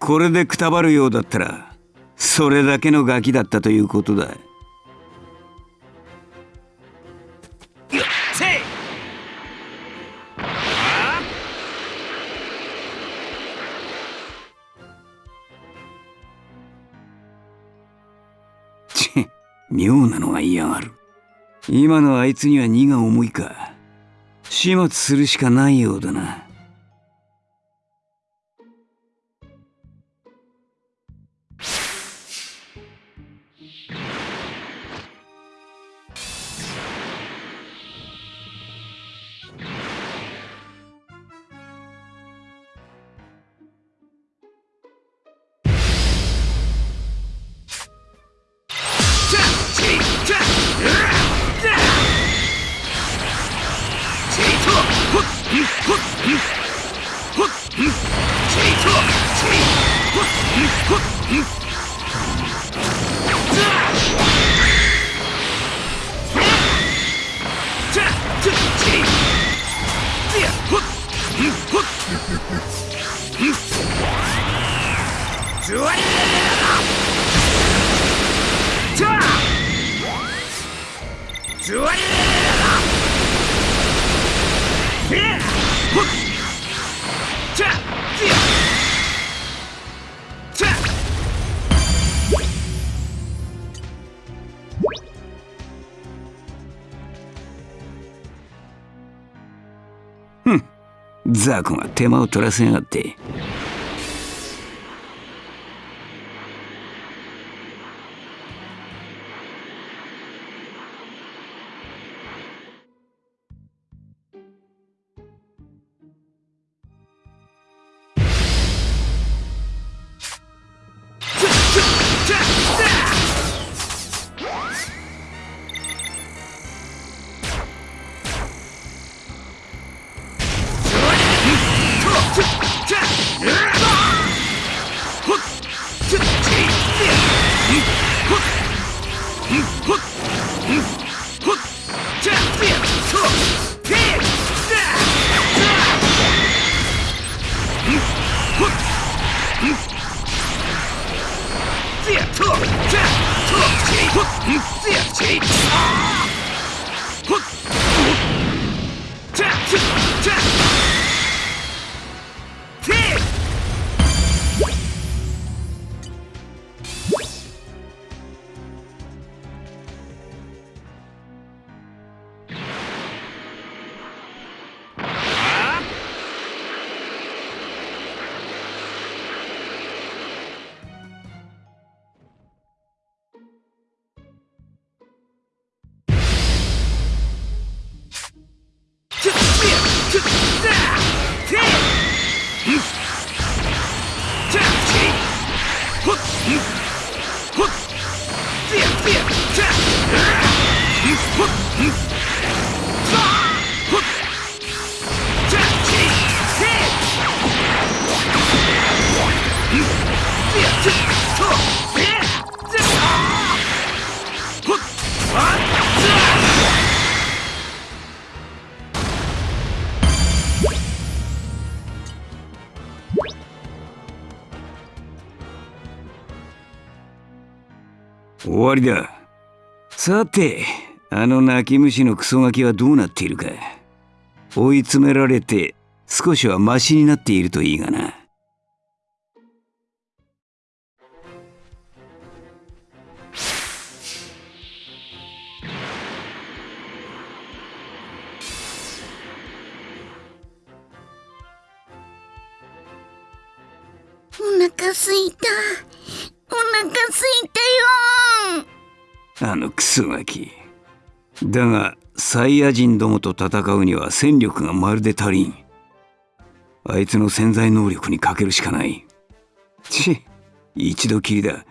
これでくたばるようだったらそれだけのガキだったということだ。妙なのが嫌がる。今のあいつには荷が重いか。始末するしかないようだな。ザコが手間を取らせやがって。終わりだ。さてあの泣き虫のクソガキはどうなっているか。追い詰められて少しはマシになっているといいがな。あのクソガキ。だがサイヤ人どもと戦うには戦力がまるで足りん。あいつの潜在能力にかけるしかない。ち一度きりだ。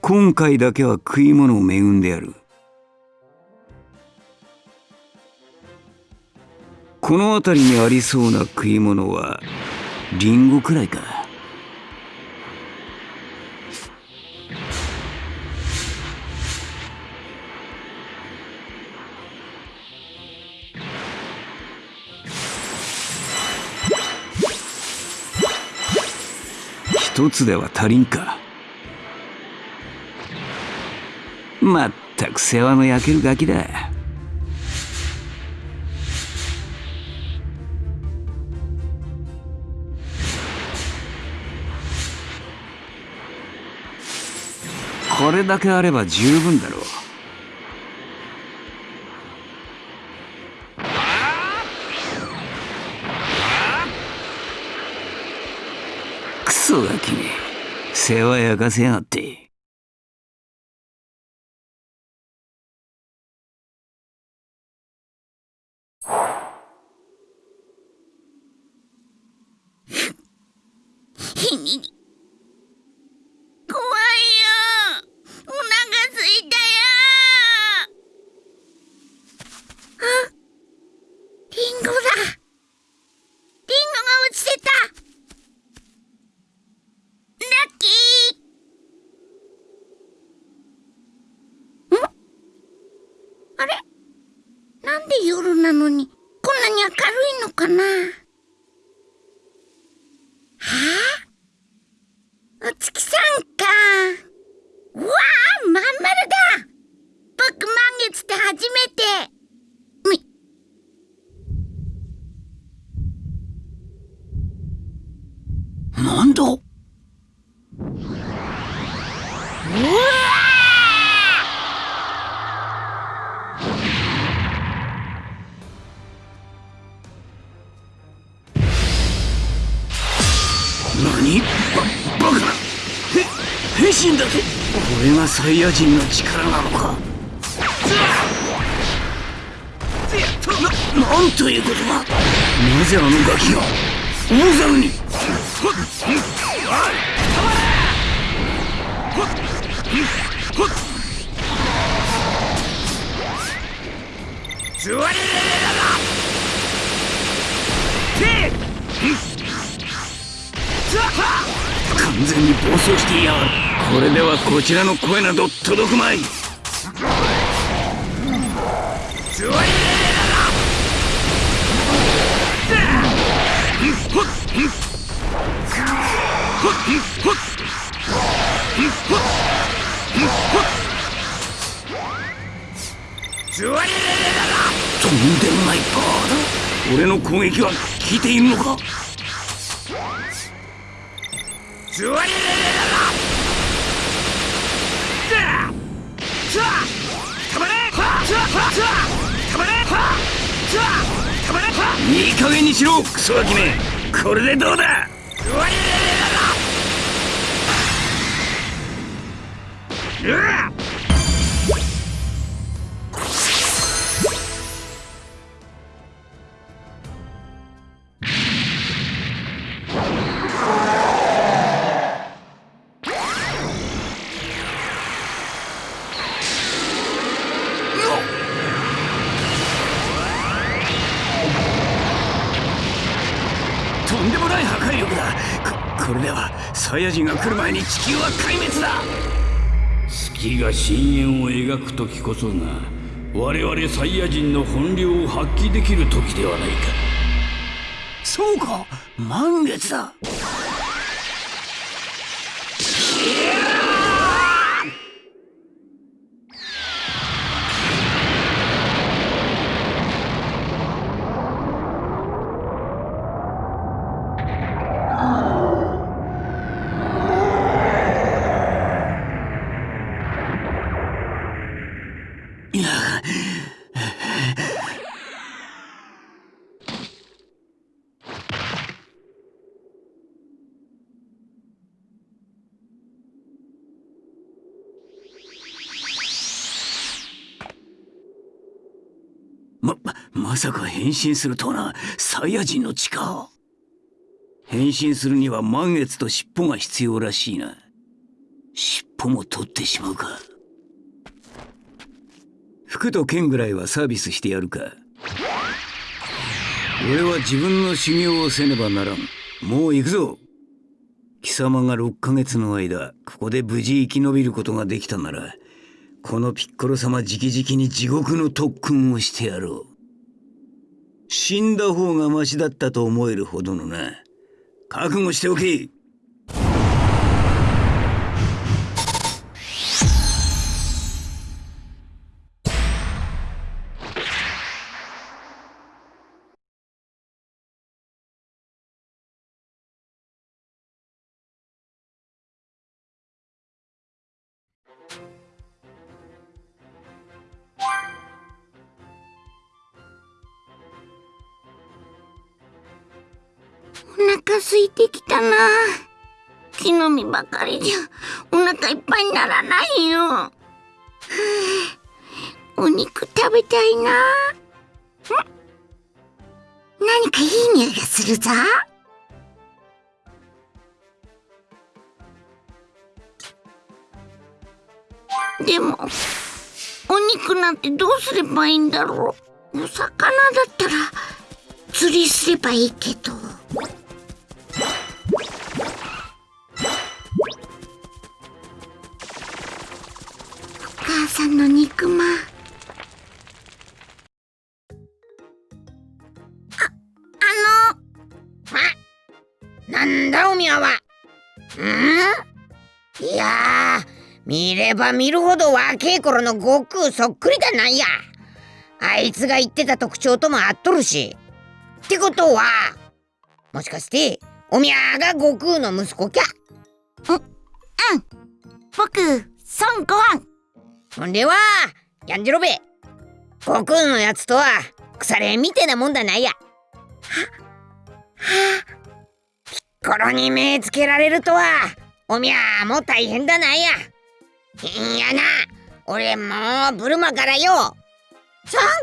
今回だけは食い物を恵んでやる。この辺りにありそうな食い物はリンゴくらいか。一つでは足りんか。まったく世話の焼けるガキだ。これだけあれば十分だろう。クソガキめ世話焼かせやがってひに怖いよお腹すいたよあリンゴだリンゴが落ちてたラッキーんあれなんで夜なのにこんなに明るいのかなはあお月さんか。うわあ、まん丸だ。僕満月って初めて。み。なんだ？うわ何？ババカなへ変身だとこれがサイヤ人の力なのか。ななんということだ。なぜあのガキが大猿に？完全に暴走していやがるこれではこちらの声など届くまい。とんでもないパーだ俺の攻撃は効いているのか？いい加減にしろクソガキめこれ。でどうだとんでもない破壊力だ。ここれではサイヤ人が来る前に地球は壊滅だ。月が深淵を描く時こそが我々サイヤ人の本領を発揮できる時ではないか。そうか満月だ。ま、まさか変身するとはな、サイヤ人の力。変身するには満月と尻尾が必要らしいな。尻尾も取ってしまうか。服と剣ぐらいはサービスしてやるか。俺は自分の修行をせねばならん。もう行くぞ。貴様が6ヶ月の間、ここで無事生き延びることができたなら、このピッコロ様直々に地獄の特訓をしてやろう。死んだ方がマシだったと思えるほどのな。覚悟しておけお腹空いてきたな。木の実ばかりじゃ。お腹いっぱいにならないよ、はあ、お肉食べたいな。何かいい匂いがするぞ。でもお肉なんてどうすればいいんだろう。お魚だったら釣りすればいいけど。の肉まん。あ、あの。あ、なんだおみやは。ん？いや見れば見るほど若え頃の悟空そっくりだなんや。あいつが言ってた特徴とも合っとるし。ってことは、もしかして、おみやが悟空の息子きゃ？うん、うん。僕、孫悟飯。ほんでは、やんじろべ。悟空のやつとは、腐れみてなもんだないや。は、はピッコロに目つけられるとは、おみやもう大変だないや。いやな、俺もうブルマからよ。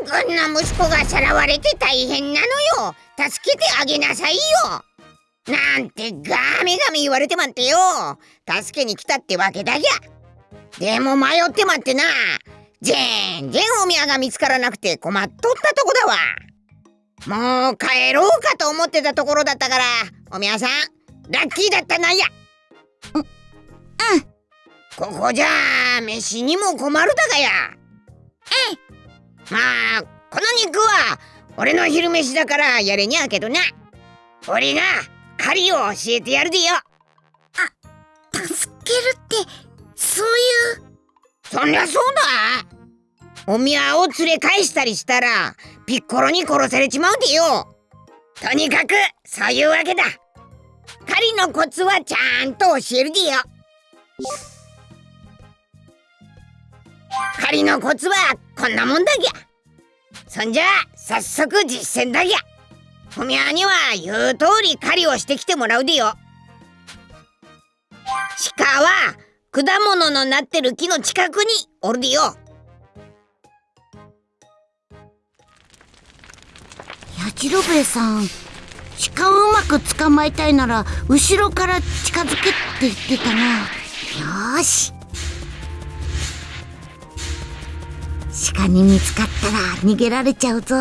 孫君の息子がさらわれて大変なのよ助けてあげなさいよなんてガメガメ言われてまってよ助けに来たってわけだぎゃでも迷ってまってな。全然お宮が見つからなくて困っとったとこだわ。もう帰ろうかと思ってたところだったからお宮さん。ラッキーだったなんや。ううん。ここじゃ飯にも困るだがや。ええまあこの肉は俺の昼飯だからやれにゃけどな。俺が狩りを教えてやるでよ。あ助けるってそういう。そりゃそうだ。お宮を連れ返したりしたらピッコロに殺されちまうでよ。とにかくそういうわけだ。狩りのコツはちゃんと教えるでよ。狩りのコツはこんなもんだぎゃ。そんじゃ早速実践だぎゃ。おみゃには言う通り狩りをしてきてもらうでよ。鹿は果物のなってる木の近くにおるでよ。やじろべえさん鹿をうまく捕まえたいなら後ろから近づけって言ってたな。よし。鹿に見つかったら逃げられちゃうぞ。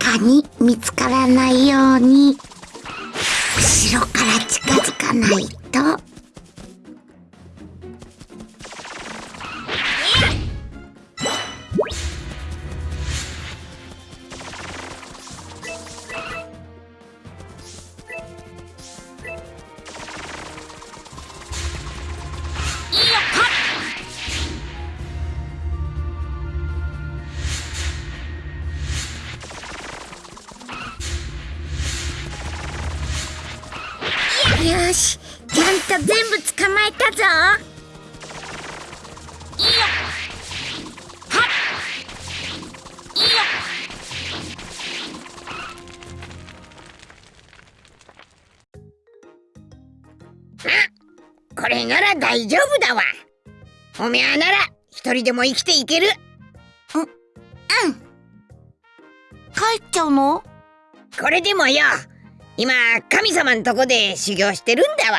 鹿に見つからないように後ろから近づかないと。れなら大丈夫だわ。おめゃなら一人でも生きていける。うん。帰っちゃうの？これでもよ。今神様んとこで修行してるんだわ。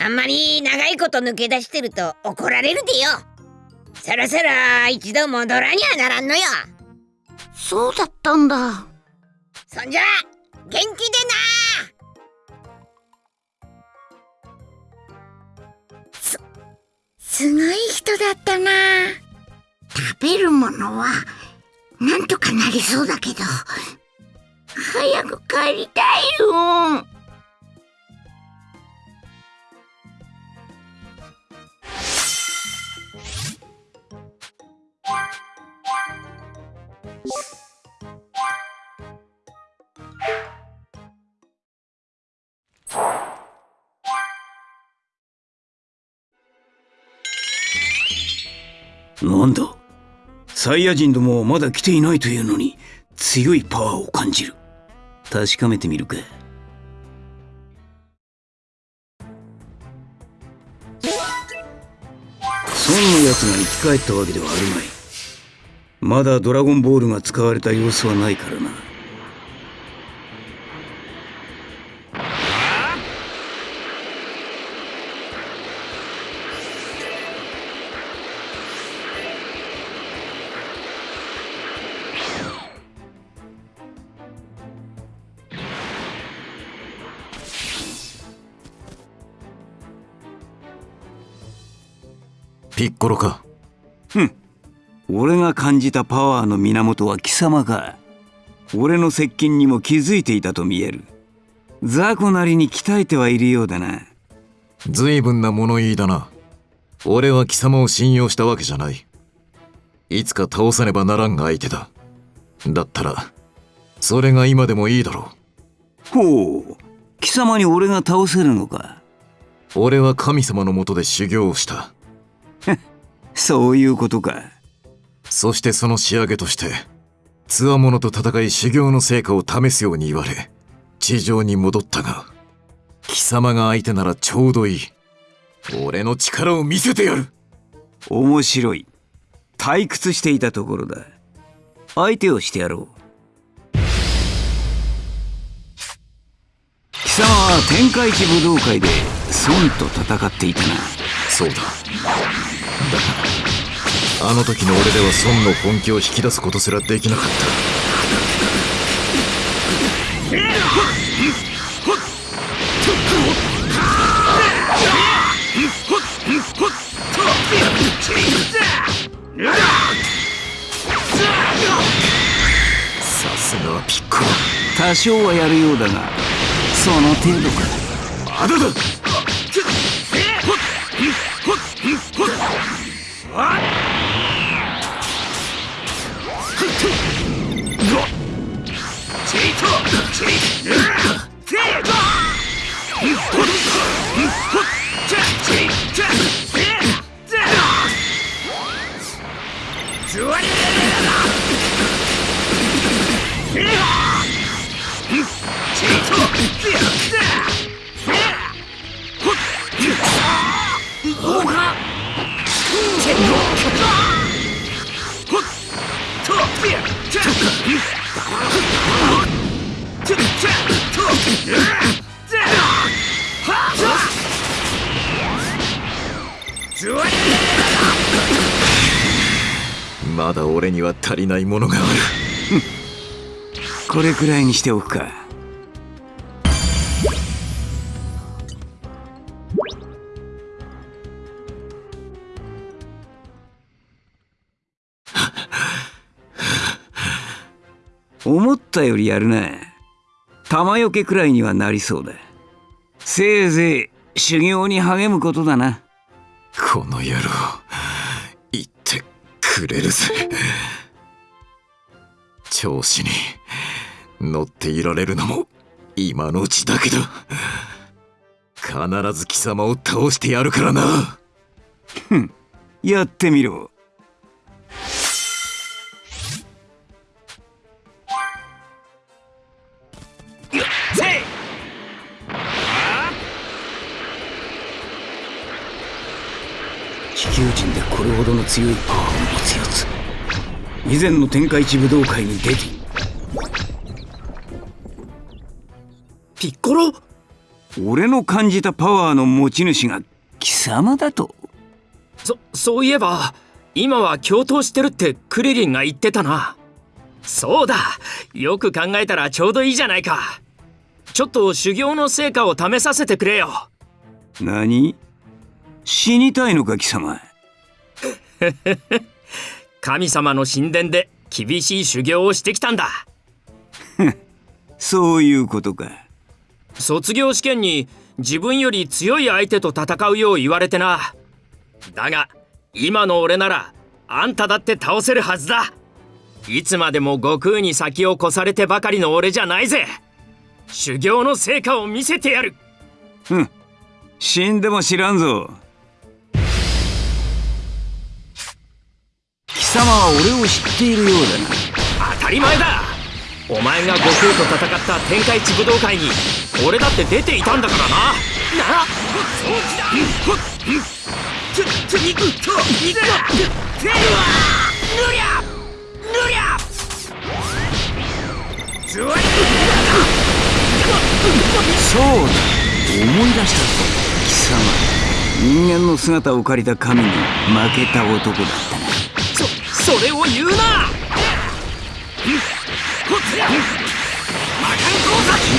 あんまり長いこと抜け出してると怒られるでよ。そろそろ一度戻らにゃならんのよ。そうだったんだ。そんじゃ元気でなすごい人だったな。食べるものはなんとかなりそうだけど。早く帰りたいよ。なんだ？サイヤ人どもはまだ来ていないというのに強いパワーを感じる。確かめてみるか。孫の奴が生き返ったわけではあるまい。まだドラゴンボールが使われた様子はないからな。ピッコロか俺が感じたパワーの源は貴様か。俺の接近にも気づいていたと見える。雑魚なりに鍛えてはいるようだな。随分な物言いだな。俺は貴様を信用したわけじゃない。いつか倒さねばならんが相手だ。だったらそれが今でもいいだろほう。貴様に俺が倒せるのか。う俺は神様のもとで修行をしたそういうことか。そしてその仕上げとして強者と戦い修行の成果を試すように言われ地上に戻ったが貴様が相手ならちょうどいい。俺の力を見せてやる。面白い。退屈していたところだ。相手をしてやろう。貴様は天下一武道会で孫と戦っていたな。そうだ。だがあの時の俺では孫の本気を引き出すことすらできなかった。さすがはピッコロ多少はやるようだがその程度か。まだだ Oh, まだ俺には足りないものがある。これくらいにしておくか。ったよりやるな玉よけくらいにはなりそうだ。せいぜい修行に励むことだな。この野郎言ってくれるぜ。調子に乗っていられるのも今のうちだけだ。必ず貴様を倒してやるからな。やってみろ球人でこれほどの強いパワーを持つやつ以前の天下一武道会に出て。ピッコロ？俺の感じたパワーの持ち主が貴様だと。そそういえば今は共闘してるってクリリンが言ってたな。そうだよく考えたらちょうどいいじゃないか。ちょっと修行の成果を試させてくれよ。何？死にたいのか貴様。神様の神殿で厳しい修行をしてきたんだ。そういうことか。卒業試験に自分より強い相手と戦うよう言われてな。だが今の俺ならあんただって倒せるはずだ。いつまでも悟空に先を越されてばかりの俺じゃないぜ。修行の成果を見せてやる。死んでも知らんぞ様は俺を知っているようだな。当たり前だ。お前が悟空と戦った天下一武道会に俺だって出ていたんだからな。なそうだ。思い出したぞ貴様。人間の姿を借りた神に負けた男だ。ったなそそれを言うな。自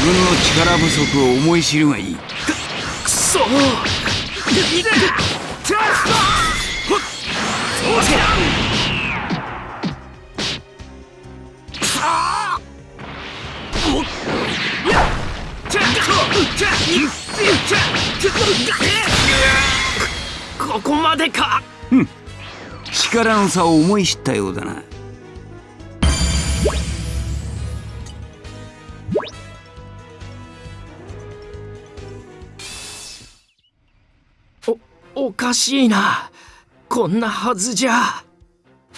分の力不足を思い知るがいい。くそ。ここまでか力の差を思い知ったようだな。おかしいな。こんなはずじゃ。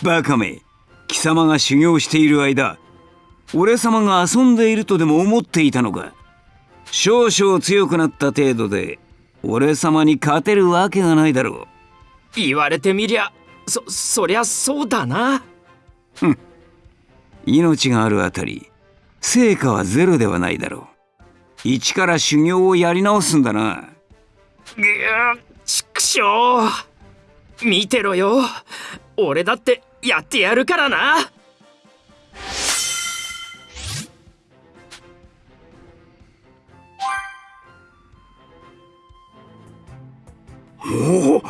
バカめ。貴様が修行している間俺様が遊んでいるとでも思っていたのか。少々強くなった程度で俺様に勝てるわけがないだろ言われてみりゃそそりゃそうだな。う命があるあたり成果はゼロではないだろう。一から修行をやり直すんだな。ぐーちくしょう見てろよ。俺だってやってやるからな。おお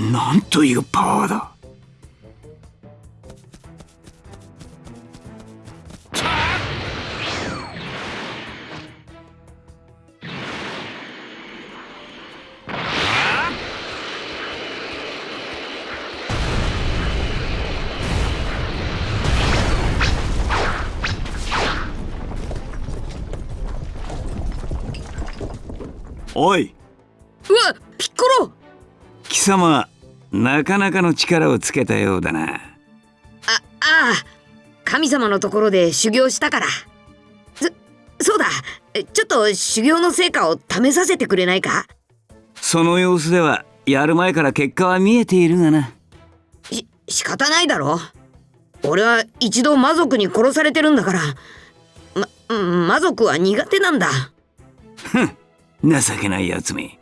なんというパワーだおい。うわピッコロ。貴様なかなかの力をつけたようだな。あああ。神様のところで修行したから。そそうだ。ちょっと修行の成果を試させてくれないか？その様子ではやる前から結果は見えているがな。し仕方ないだろ。俺は一度魔族に殺されてるんだから。ま魔族は苦手なんだ情けないやつめ。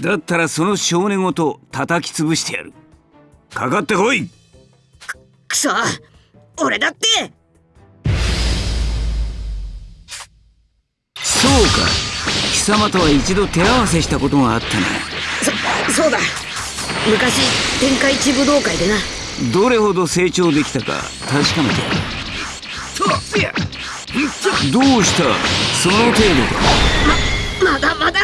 だったらその少年ごと叩き潰してやる。かかってこい。くそ俺だって。そうか。貴様とは一度手合わせしたことがあったそそうだ。昔天下一武道会でな。などれほど成長できたか確かめてやる。どうした？その程度かまだまだ。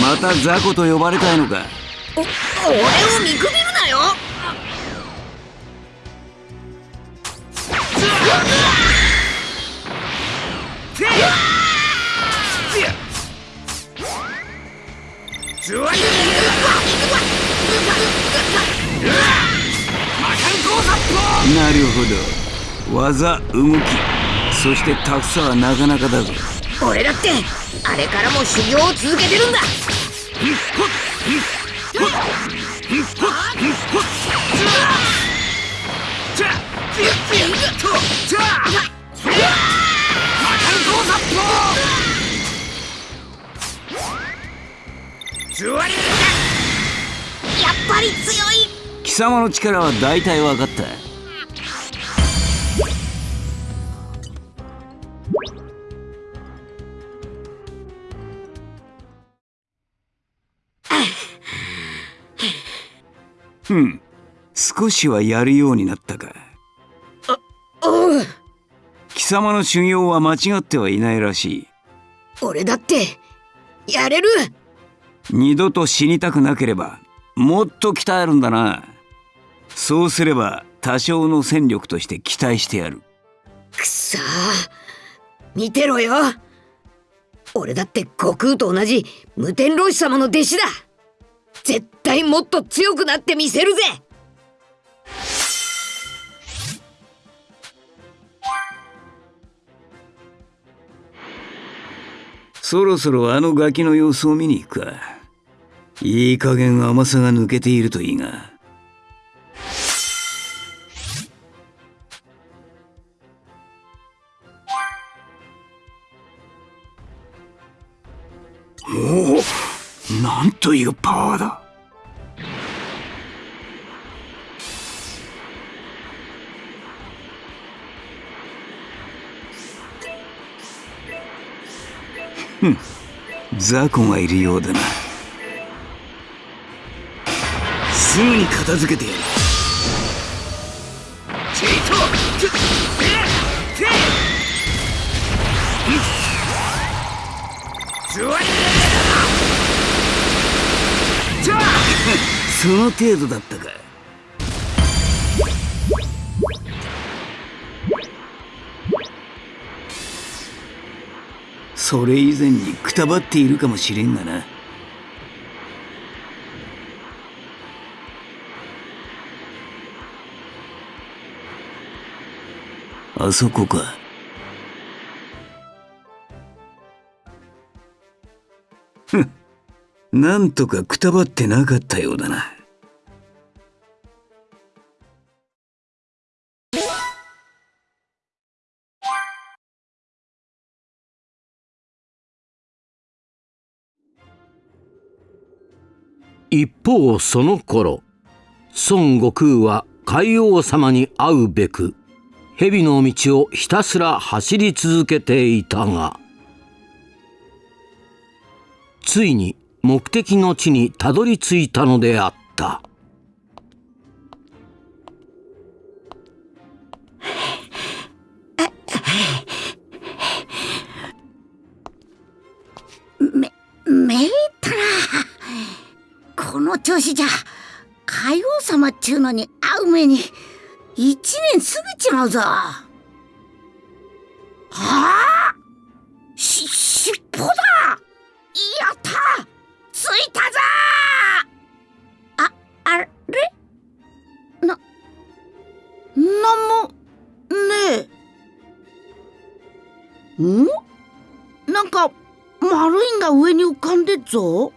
また雑魚と呼ばれたいのか。お俺を見くびるなよなるほど。技動き。そしてたくさはなかなかだぞ。俺だってあれからも修行を続けてるんだやっぱり強い。貴様の力は大体分かった。ふん。少しはやるようになったか。おうん。貴様の修行は間違ってはいないらしい。俺だってやれる。二度と死にたくなければもっと鍛えるんだな。そうすれば多少の戦力として期待してやる。くそー。見てろよ。俺だって悟空と同じ無天老師様の弟子だ。絶対もっと強くなってみせるぜそろそろあのガキの様子を見に行くか。いい加減甘さが抜けているといいが。おおなんというパワーだ。ふん。雑魚がいるようだな。すぐに片付けてやる。チート。その程度だったかそれ以前にくたばっているかもしれんがな。あそこか。ふんなんとかくたばってなかったようだな。一方その頃孫悟空は海王様に会うべく蛇の道をひたすら走り続けていたがついに目的の地にたどり着いたのであった。の調子じゃ海王様っちゅうのに会う目に一年過ぎちまうぞ。はあ？し尻尾だ！やった！ついたぞ！ああれ？ななんもねえ。ん？なんか丸いんが上に浮かんでっぞ。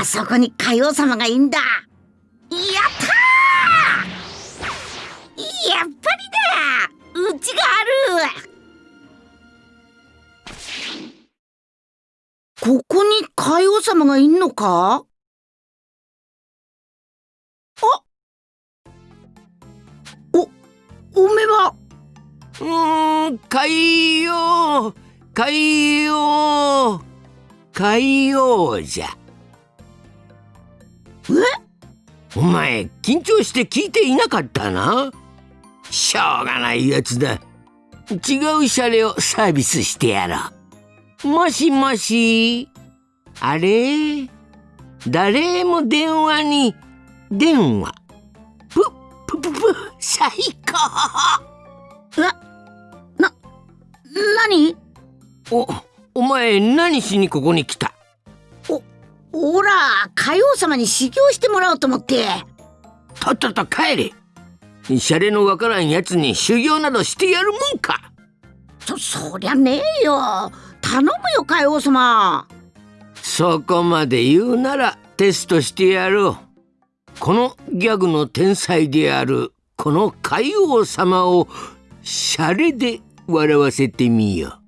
あそこに海王様がいんだ。やったーやっぱりだうちがある。ここに海王様がいんのか？あ？お、おめは？うーん海王。海王。海王じゃ。お前緊張して聞いていなかったな？しょうがないやつだ。違うシャレをサービスしてやろう。もしもし。あれ？誰も電話に電話。ぷぷぷぷ最高。な、何？おお前何しにここに来た？おら、海王様に修行してもらおうと思って。とっとと帰れシャレのわからんやつに修行などしてやるもんかそ、そりゃねえよ。頼むよ、海王様。そこまで言うならテストしてやろうこのギャグの天才であるこの海王様をシャレで笑わせてみよ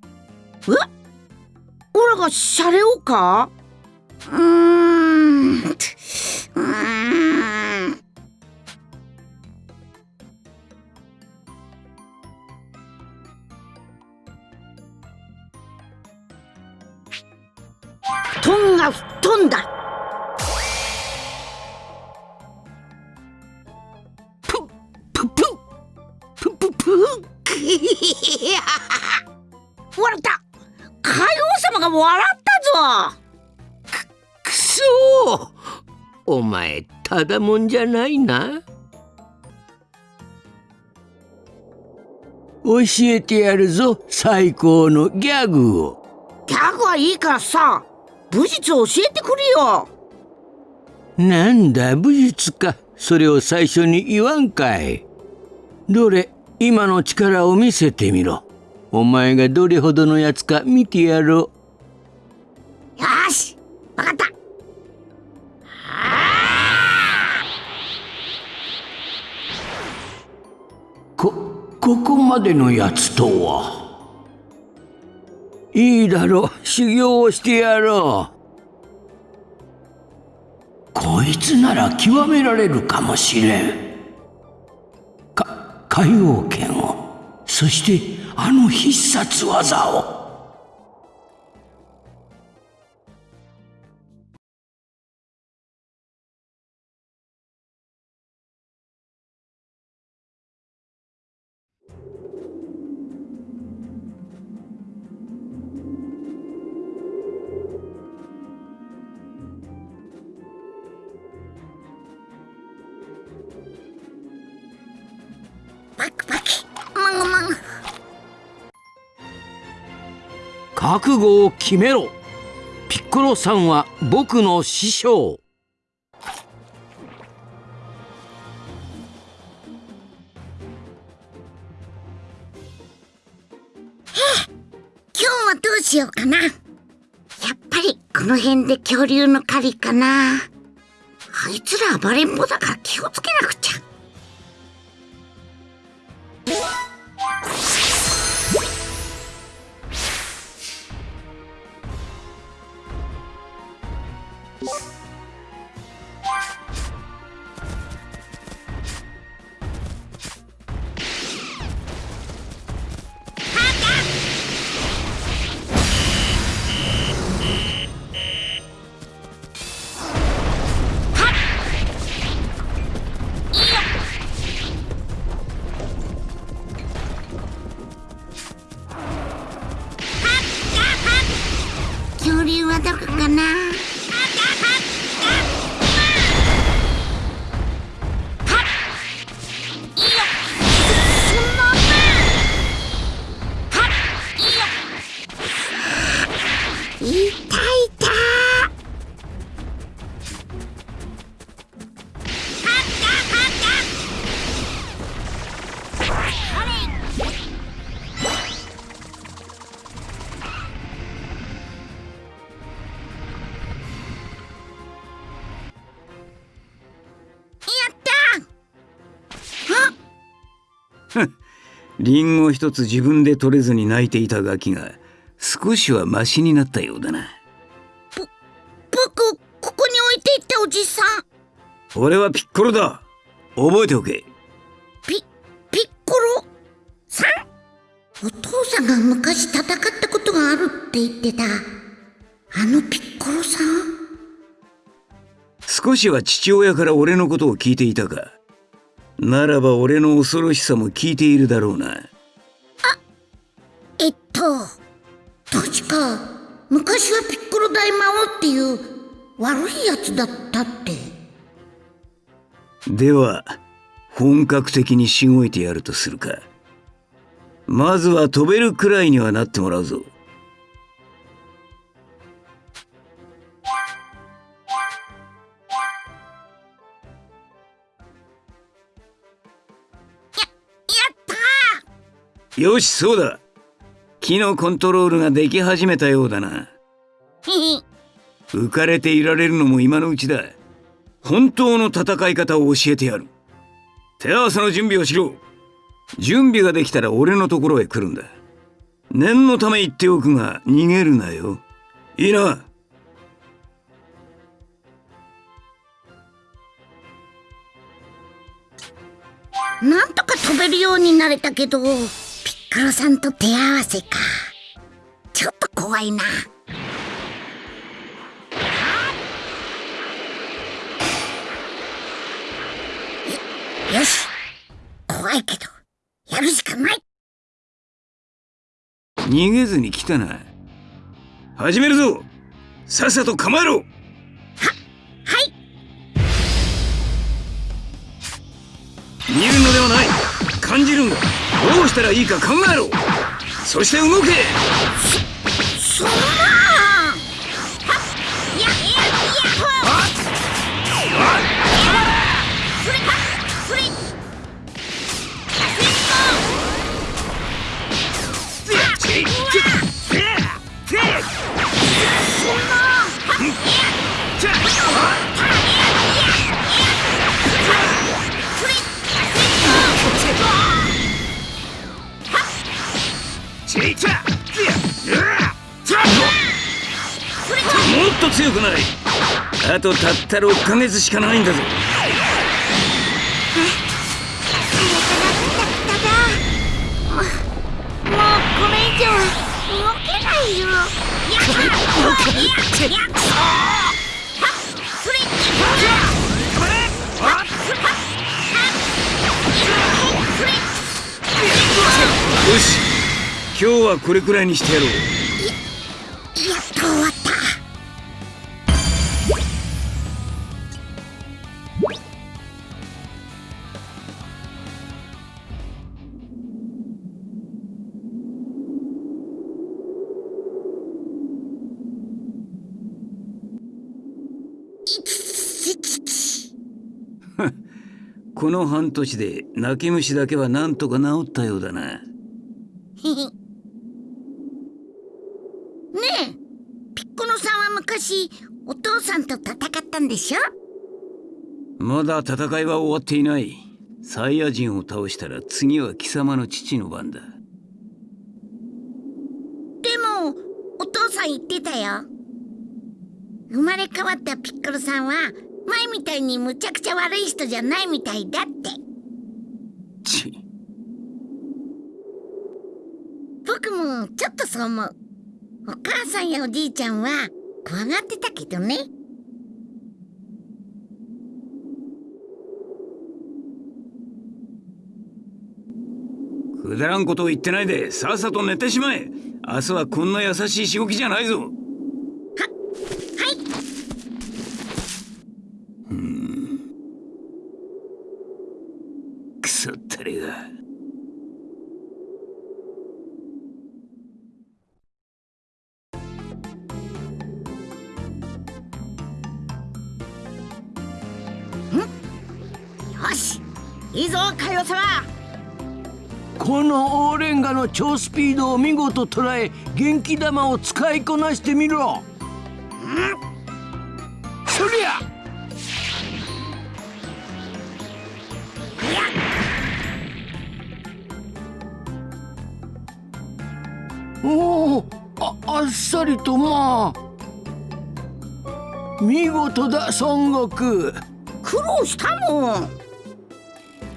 おらがシャレをか？うーん。うーん。が吹っ飛んだ。ププププププ笑った海王様が笑ったぞお前ただもんじゃないな。教えてやるぞ最高のギャグを。ギャグはいいからさ武術を教えてくれよ。なんだ武術か。それを最初に言わんかい。どれ今の力を見せてみろ。お前がどれほどのやつか見てやろよしわかった。うこここまでのやつとは？いいだろう。修行をしてやろう。こいつなら極められるかもしれん。か海王剣を。そしてあの必殺技を。覚悟を決めろ。ピッコロさんは僕の師匠。今日はどうしようかな。やっぱりこの辺で恐竜の狩りかな。あいつら暴れん坊だから気をつけなくリンゴ一つ自分で取れずに泣いていたガキが少しはマシになったようだな。僕ここに置いていったおじさん。俺はピッコロだ。覚えておけ。ピピッコロ？さん？お父さんが昔戦ったことがあるって言ってた。あのピッコロさん？少しは父親から俺のことを聞いていたかならば俺の恐ろしさも聞いているだろうな。えっと確か昔はピッコロ大魔王っていう悪いやつだったって。では本格的にしごいてやるとするか。まずは飛べるくらいにはなってもらうぞよしそうだ。木のコントロールができ始めたようだな。浮かれていられるのも今のうちだ。本当の戦い方を教えてやる。手合わせの準備をしろ。準備ができたら俺のところへ来るんだ。念のため言っておくが逃げるなよ。いいな。なんとか飛べるようになれたけどピッコロさんと手合わせか。ちょっと怖いな。よよし。怖いけどやるしかない。逃げずに来たな。始めるぞ。さっさと構えろ。したらいいか考えろ。そして動け。と強くなれ。あとたった6ヶ月しかないんだぞ。もうこれ以上動けないよ。やっやっやっよし今日はこれくらいにしてやろうこの半年で泣き虫だけはなんとか治ったようだな。ねえピッコロさんは昔お父さんと戦ったんでしょ？まだ戦いは終わっていない。サイヤ人を倒したら次は貴様の父の番だ。でもお父さん言ってたよ。生まれ変わったピッコロさんは前みたいにむちゃくちゃ悪い人じゃないみたいだって。ち。僕もちょっとそう思う。お母さんやおじいちゃんは怖がってたけどね。くだらんことを言ってないでさっさと寝てしまえ。明日はこんな優しいしごきじゃないぞの超スピードを見事捉え元気玉を使いこなしてみろ。そりゃ。おおああっさりとまあ。見事だ孫悟空。苦労したもん。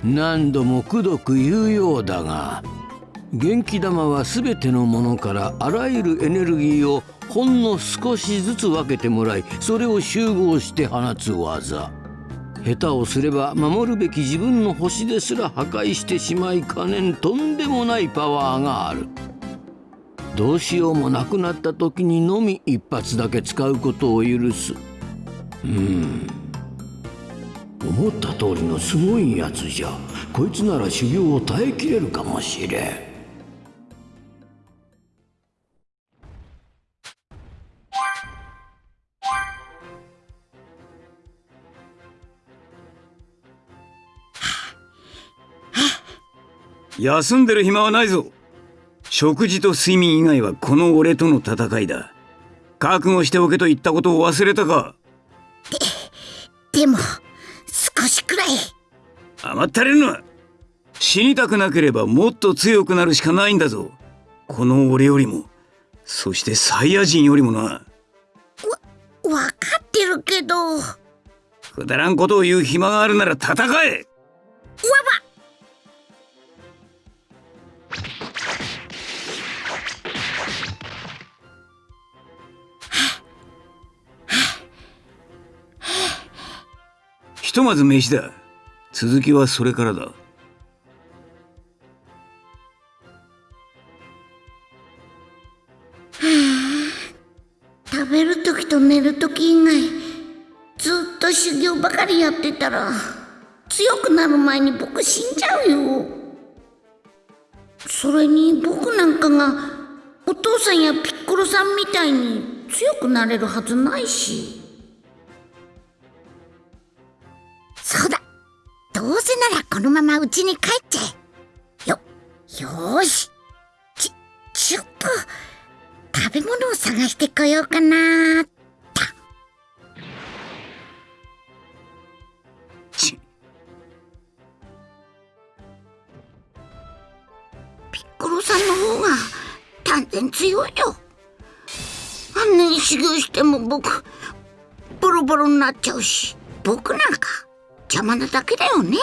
何度もくどく言うようだが元気玉は全てのものからあらゆるエネルギーをほんの少しずつ分けてもらいそれを集合して放つ技。下手をすれば守るべき自分の星ですら破壊してしまいかねんとんでもないパワーがある。どうしようもなくなった時にのみ一発だけ使うことを許す。うん。思った通りのすごいやつじゃ。こいつなら修行を耐えきれるかもしれん。休んでる暇はないぞ。食事と睡眠以外はこの俺との戦いだ。覚悟しておけと言ったことを忘れたか。でも少しくらい。甘ったれるな死にたくなければもっと強くなるしかないんだぞ。この俺よりも。そしてサイヤ人よりもな。わかってるけど。わばくだらんことを言う暇があるなら戦えひとまず飯だ。続きはそれからだ。食べる時と寝る時以外ずっと修行ばかりやってたら強くなる前に僕死んじゃうよ。それに僕なんかがお父さんやピッコロさんみたいに強くなれるはずないし。のまま家に帰っちゃえよよーし。ちちょっと食べ物を探してこようかなち。ピッコロさんの方が断然強いよ。あんなに修行しても僕ボロボロになっちゃうし。僕なんか邪魔なだけだよね